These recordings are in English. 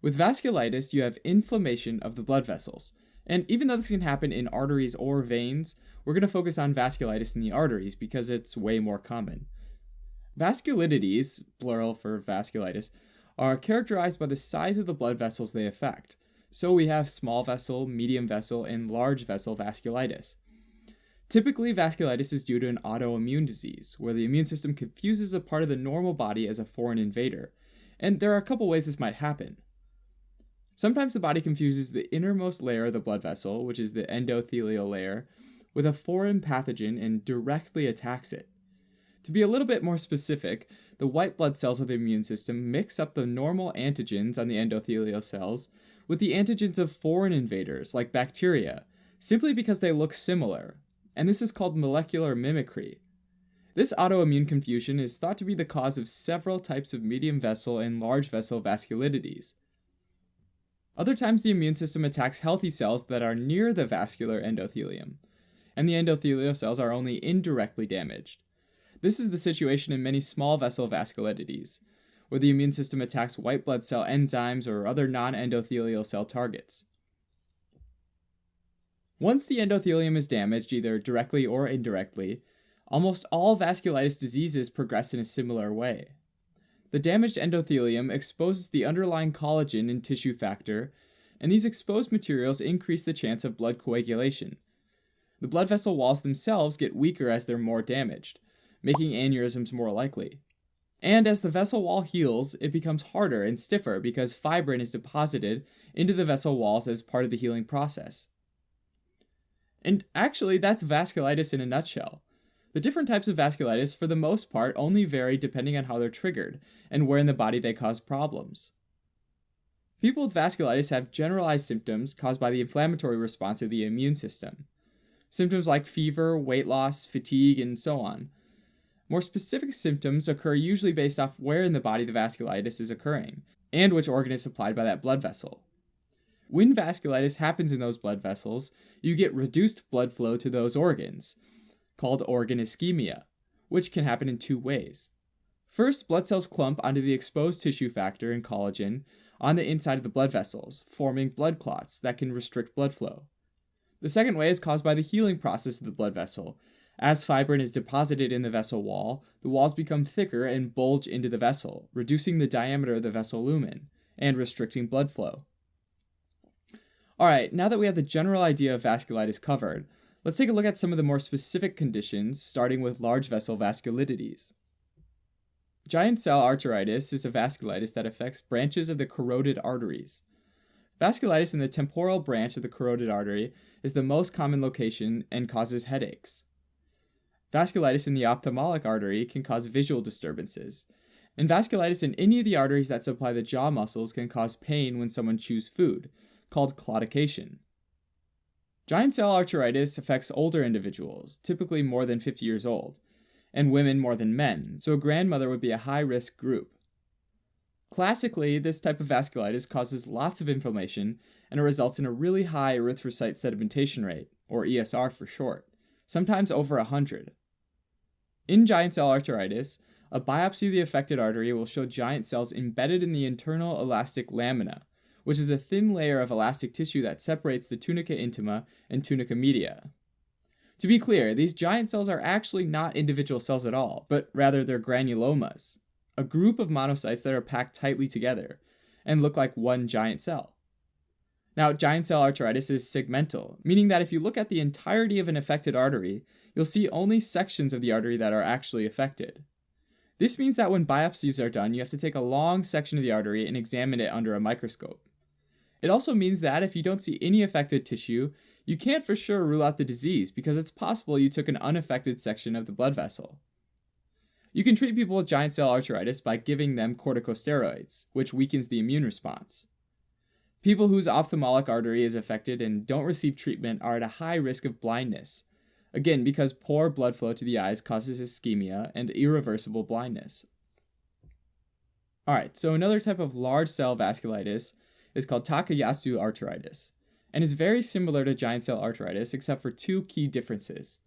With vasculitis, you have inflammation of the blood vessels. And even though this can happen in arteries or veins, we're going to focus on vasculitis in the arteries because it's way more common. Vasculitides, plural for vasculitis, are characterized by the size of the blood vessels they affect. So we have small vessel, medium vessel, and large vessel vasculitis. Typically, vasculitis is due to an autoimmune disease, where the immune system confuses a part of the normal body as a foreign invader. And there are a couple ways this might happen. Sometimes the body confuses the innermost layer of the blood vessel, which is the endothelial layer, with a foreign pathogen and directly attacks it. To be a little bit more specific, the white blood cells of the immune system mix up the normal antigens on the endothelial cells with the antigens of foreign invaders like bacteria, simply because they look similar, and this is called molecular mimicry. This autoimmune confusion is thought to be the cause of several types of medium vessel and large vessel vasculitides. Other times, the immune system attacks healthy cells that are near the vascular endothelium, and the endothelial cells are only indirectly damaged. This is the situation in many small vessel vasculitides, where the immune system attacks white blood cell enzymes or other non endothelial cell targets. Once the endothelium is damaged, either directly or indirectly, almost all vasculitis diseases progress in a similar way. The damaged endothelium exposes the underlying collagen and tissue factor, and these exposed materials increase the chance of blood coagulation. The blood vessel walls themselves get weaker as they're more damaged, making aneurysms more likely. And as the vessel wall heals, it becomes harder and stiffer because fibrin is deposited into the vessel walls as part of the healing process. And actually, that's vasculitis in a nutshell. The different types of vasculitis, for the most part, only vary depending on how they're triggered and where in the body they cause problems. People with vasculitis have generalized symptoms caused by the inflammatory response of the immune system. Symptoms like fever, weight loss, fatigue, and so on. More specific symptoms occur usually based off where in the body the vasculitis is occurring and which organ is supplied by that blood vessel. When vasculitis happens in those blood vessels, you get reduced blood flow to those organs, called organ ischemia, which can happen in two ways. First, blood cells clump onto the exposed tissue factor and collagen on the inside of the blood vessels, forming blood clots that can restrict blood flow. The second way is caused by the healing process of the blood vessel, as fibrin is deposited in the vessel wall, the walls become thicker and bulge into the vessel, reducing the diameter of the vessel lumen and restricting blood flow. Alright, now that we have the general idea of vasculitis covered, let's take a look at some of the more specific conditions, starting with large vessel vasculitides. Giant cell arteritis is a vasculitis that affects branches of the carotid arteries. Vasculitis in the temporal branch of the carotid artery is the most common location and causes headaches. Vasculitis in the ophthalmic artery can cause visual disturbances. And vasculitis in any of the arteries that supply the jaw muscles can cause pain when someone chews food, called claudication. Giant cell arteritis affects older individuals, typically more than 50 years old, and women more than men, so a grandmother would be a high risk group. Classically, this type of vasculitis causes lots of inflammation and it results in a really high erythrocyte sedimentation rate, or ESR for short, sometimes over 100. In giant cell arteritis, a biopsy of the affected artery will show giant cells embedded in the internal elastic lamina, which is a thin layer of elastic tissue that separates the tunica intima and tunica media. To be clear, these giant cells are actually not individual cells at all, but rather they're granulomas, a group of monocytes that are packed tightly together and look like one giant cell. Now, giant cell arteritis is segmental, meaning that if you look at the entirety of an affected artery, you'll see only sections of the artery that are actually affected. This means that when biopsies are done, you have to take a long section of the artery and examine it under a microscope. It also means that if you don't see any affected tissue, you can't for sure rule out the disease because it's possible you took an unaffected section of the blood vessel. You can treat people with giant cell arteritis by giving them corticosteroids, which weakens the immune response. People whose ophthalmic artery is affected and don't receive treatment are at a high risk of blindness. Again, because poor blood flow to the eyes causes ischemia and irreversible blindness. Alright, so another type of large cell vasculitis is called Takayasu arteritis, and is very similar to giant cell arteritis except for two key differences.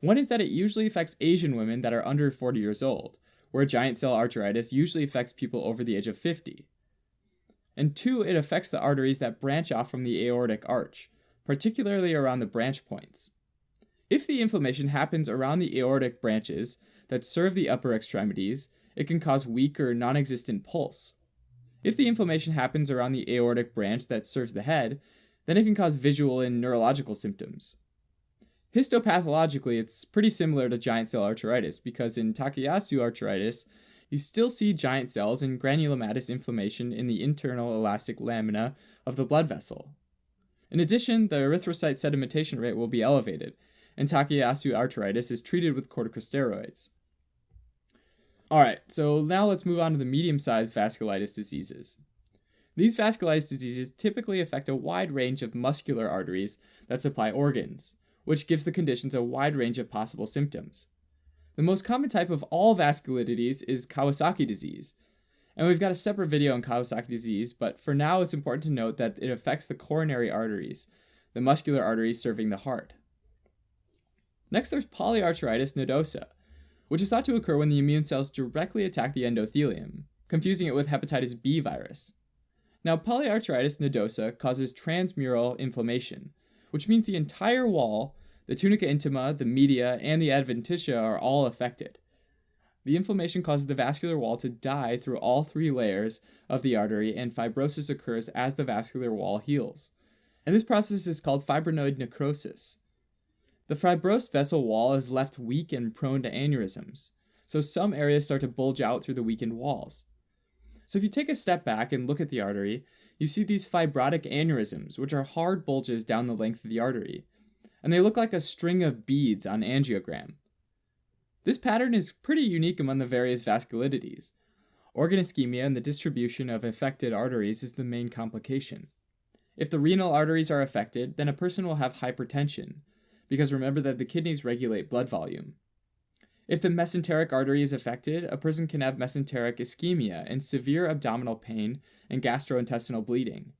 One is that it usually affects Asian women that are under 40 years old, where giant cell arteritis usually affects people over the age of 50. And two, it affects the arteries that branch off from the aortic arch, particularly around the branch points. If the inflammation happens around the aortic branches that serve the upper extremities, it can cause weak or non existent pulse. If the inflammation happens around the aortic branch that serves the head, then it can cause visual and neurological symptoms. Histopathologically, it's pretty similar to giant cell arteritis because in Takayasu arteritis, you still see giant cells and granulomatous inflammation in the internal elastic lamina of the blood vessel. In addition, the erythrocyte sedimentation rate will be elevated, and Takayasu arteritis is treated with corticosteroids. All right, so now let's move on to the medium sized vasculitis diseases. These vasculitis diseases typically affect a wide range of muscular arteries that supply organs, which gives the conditions a wide range of possible symptoms. The most common type of all vasculitides is Kawasaki disease. And we've got a separate video on Kawasaki disease, but for now it's important to note that it affects the coronary arteries, the muscular arteries serving the heart. Next, there's polyarteritis nodosa, which is thought to occur when the immune cells directly attack the endothelium, confusing it with hepatitis B virus. Now, polyarteritis nodosa causes transmural inflammation, which means the entire wall, the tunica intima, the media, and the adventitia are all affected. The inflammation causes the vascular wall to die through all three layers of the artery, and fibrosis occurs as the vascular wall heals. And this process is called fibrinoid necrosis. The fibrosed vessel wall is left weak and prone to aneurysms, so some areas start to bulge out through the weakened walls. So if you take a step back and look at the artery, you see these fibrotic aneurysms, which are hard bulges down the length of the artery, and they look like a string of beads on angiogram. This pattern is pretty unique among the various vasculitides. Organ ischemia and the distribution of affected arteries is the main complication. If the renal arteries are affected, then a person will have hypertension, because remember that the kidneys regulate blood volume. If the mesenteric artery is affected, a person can have mesenteric ischemia and severe abdominal pain and gastrointestinal bleeding.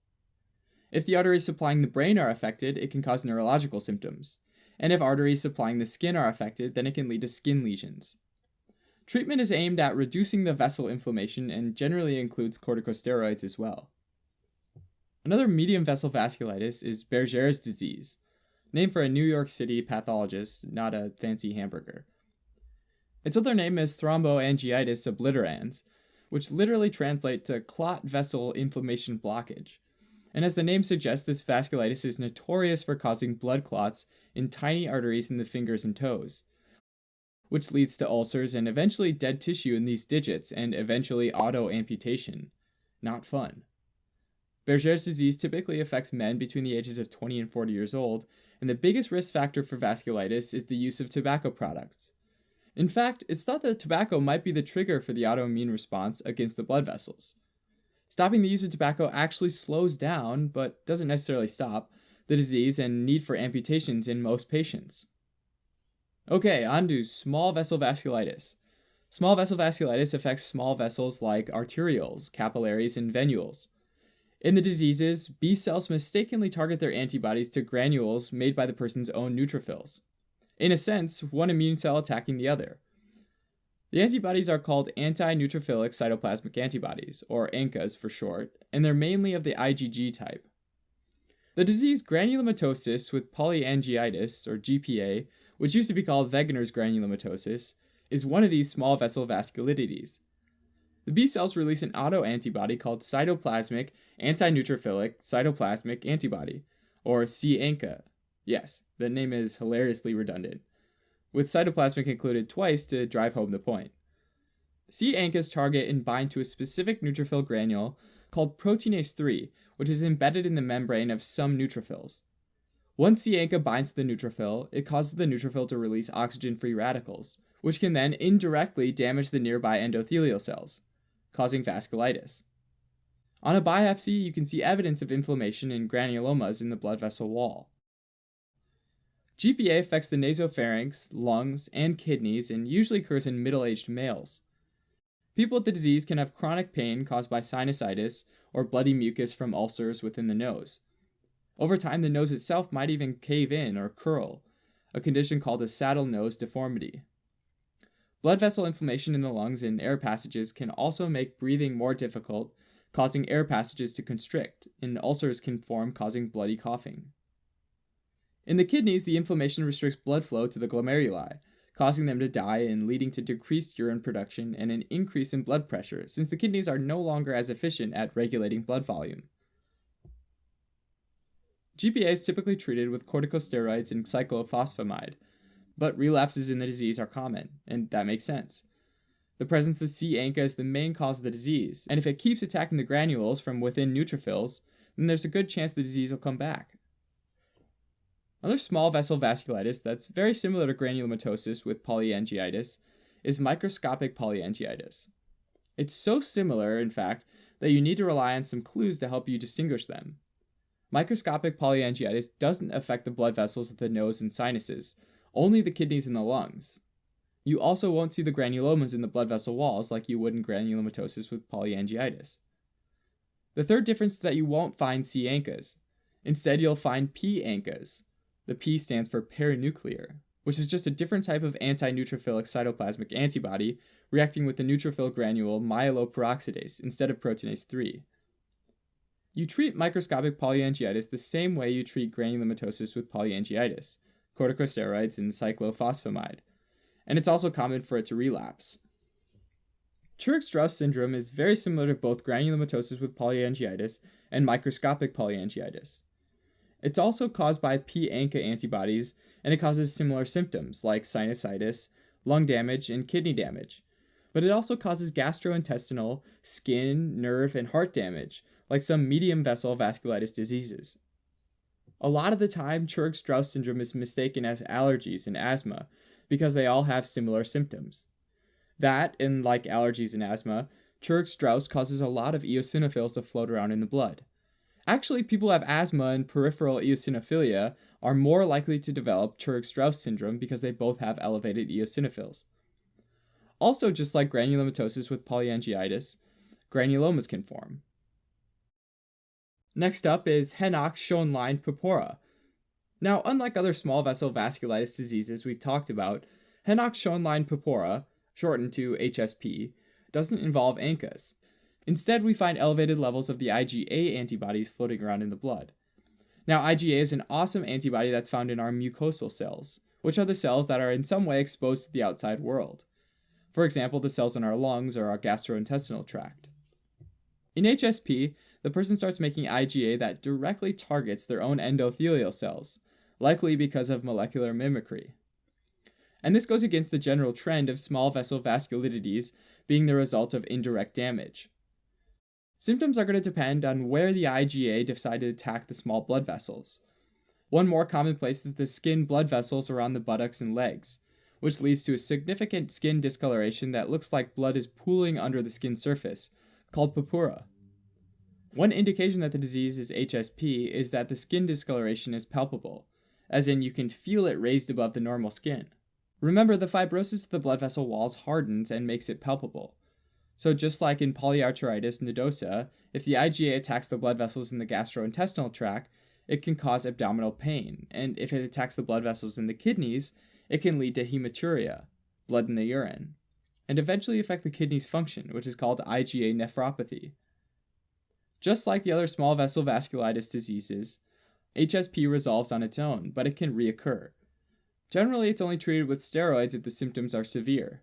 If the arteries supplying the brain are affected, it can cause neurological symptoms. And if arteries supplying the skin are affected, then it can lead to skin lesions. Treatment is aimed at reducing the vessel inflammation and generally includes corticosteroids as well. Another medium vessel vasculitis is Buerger's disease, named for a New York City pathologist, not a fancy hamburger. Its other name is thromboangiitis obliterans, which literally translates to clot vessel inflammation blockage. And as the name suggests, this vasculitis is notorious for causing blood clots in tiny arteries in the fingers and toes, which leads to ulcers and eventually dead tissue in these digits and eventually auto amputation. Not fun. Buerger's disease typically affects men between the ages of 20 and 40 years old and the biggest risk factor for vasculitis is the use of tobacco products. In fact, it's thought that tobacco might be the trigger for the autoimmune response against the blood vessels. Stopping the use of tobacco actually slows down, but doesn't necessarily stop, the disease and need for amputations in most patients. Okay, on to small vessel vasculitis. Small vessel vasculitis affects small vessels like arterioles, capillaries, and venules. In the diseases, B cells mistakenly target their antibodies to granules made by the person's own neutrophils. In a sense, one immune cell attacking the other. The antibodies are called anti-neutrophilic cytoplasmic antibodies, or ANCAs for short, and they're mainly of the IgG type. The disease granulomatosis with polyangiitis, or GPA, which used to be called Wegener's granulomatosis, is one of these small vessel vasculitides. The B cells release an autoantibody called cytoplasmic antineutrophilic cytoplasmic antibody, or c-ANCA. Yes, the name is hilariously redundant, with cytoplasmic included twice to drive home the point. C-ANCAs target and bind to a specific neutrophil granule called proteinase 3, which is embedded in the membrane of some neutrophils. Once C-ANCA binds to the neutrophil, it causes the neutrophil to release oxygen-free radicals, which can then indirectly damage the nearby endothelial cells causing vasculitis. On a biopsy, you can see evidence of inflammation and granulomas in the blood vessel wall. GPA affects the nasopharynx, lungs, and kidneys and usually occurs in middle aged males. People with the disease can have chronic pain caused by sinusitis or bloody mucus from ulcers within the nose. Over time, the nose itself might even cave in or curl, a condition called a saddle nose deformity. Blood vessel inflammation in the lungs and air passages can also make breathing more difficult, causing air passages to constrict, and ulcers can form, causing bloody coughing. In the kidneys, the inflammation restricts blood flow to the glomeruli, causing them to die and leading to decreased urine production and an increase in blood pressure, since the kidneys are no longer as efficient at regulating blood volume. GPA is typically treated with corticosteroids and cyclophosphamide, but relapses in the disease are common, and that makes sense. The presence of C. ANCA is the main cause of the disease, and if it keeps attacking the granules from within neutrophils, then there's a good chance the disease will come back. Another small vessel vasculitis that's very similar to granulomatosis with polyangiitis is microscopic polyangiitis. It's so similar, in fact, that you need to rely on some clues to help you distinguish them. Microscopic polyangiitis doesn't affect the blood vessels of the nose and sinuses, only the kidneys and the lungs. You also won't see the granulomas in the blood vessel walls like you would in granulomatosis with polyangiitis. The third difference is that you won't find C ANCAs. Instead, you'll find P ANCAs. The P stands for perinuclear, which is just a different type of anti-neutrophilic cytoplasmic antibody reacting with the neutrophil granule myeloperoxidase instead of proteinase 3. You treat microscopic polyangiitis the same way you treat granulomatosis with polyangiitis, corticosteroids and cyclophosphamide, and it's also common for it to relapse. Churg-Strauss syndrome is very similar to both granulomatosis with polyangiitis and microscopic polyangiitis. It's also caused by P-ANCA antibodies, and it causes similar symptoms like sinusitis, lung damage, and kidney damage. But it also causes gastrointestinal, skin, nerve, and heart damage, like some medium vessel vasculitis diseases. A lot of the time, Churg Strauss syndrome is mistaken as allergies and asthma because they all have similar symptoms. That, and like allergies and asthma, Churg Strauss causes a lot of eosinophils to float around in the blood. Actually, people who have asthma and peripheral eosinophilia are more likely to develop Churg Strauss syndrome because they both have elevated eosinophils. Also, just like granulomatosis with polyangiitis, granulomas can form. Next up is Henoch-Schönlein purpura. Now, unlike other small vessel vasculitis diseases we've talked about, Henoch-Schönlein purpura, shortened to HSP, doesn't involve ANCAs. Instead, we find elevated levels of the IgA antibodies floating around in the blood. Now, IgA is an awesome antibody that's found in our mucosal cells, which are the cells that are in some way exposed to the outside world. For example, the cells in our lungs or our gastrointestinal tract. In HSP, the person starts making IgA that directly targets their own endothelial cells, likely because of molecular mimicry. And this goes against the general trend of small vessel vasculitides being the result of indirect damage. Symptoms are going to depend on where the IgA decided to attack the small blood vessels. One more common place is the skin blood vessels around the buttocks and legs, which leads to a significant skin discoloration that looks like blood is pooling under the skin surface, called purpura. One indication that the disease is HSP is that the skin discoloration is palpable, as in you can feel it raised above the normal skin. Remember, the fibrosis of the blood vessel walls hardens and makes it palpable. So just like in polyarteritis nodosa, if the IgA attacks the blood vessels in the gastrointestinal tract, it can cause abdominal pain, and if it attacks the blood vessels in the kidneys, it can lead to hematuria, blood in the urine, and eventually affect the kidney's function, which is called IgA nephropathy. Just like the other small vessel vasculitis diseases, HSP resolves on its own, but it can reoccur. Generally, it's only treated with steroids if the symptoms are severe.